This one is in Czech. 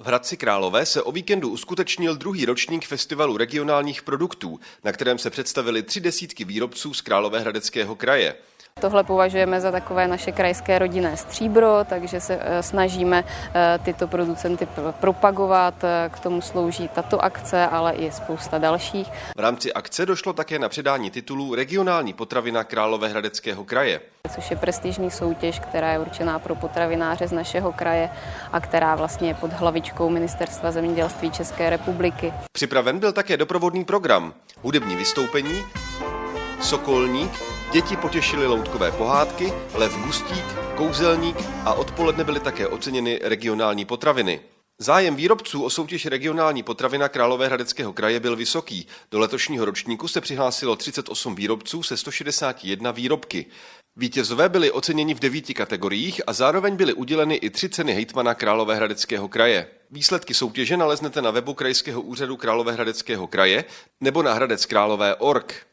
V Hradci Králové se o víkendu uskutečnil druhý ročník festivalu regionálních produktů, na kterém se představili tři desítky výrobců z Královéhradeckého kraje. Tohle považujeme za takové naše krajské rodinné stříbro, takže se eh, snažíme eh, tyto producenty propagovat. Eh, k tomu slouží tato akce, ale i spousta dalších. V rámci akce došlo také na předání titulů Regionální potravina Královéhradeckého kraje. Což je prestižní soutěž, která je určená pro potravináře z našeho kraje a která vlastně je pod hlavičkou Ministerstva zemědělství České republiky. Připraven byl také doprovodný program, hudební vystoupení, Sokolník, děti potěšily loutkové pohádky, Lev Gustík, Kouzelník a odpoledne byly také oceněny regionální potraviny. Zájem výrobců o soutěž regionální potravina Královéhradeckého kraje byl vysoký. Do letošního ročníku se přihlásilo 38 výrobců se 161 výrobky. Vítězové byli oceněni v devíti kategoriích a zároveň byly uděleny i tři ceny hejtmana Královéhradeckého kraje. Výsledky soutěže naleznete na webu Krajského úřadu Královéhradeckého kraje nebo na Hradec Králové.org.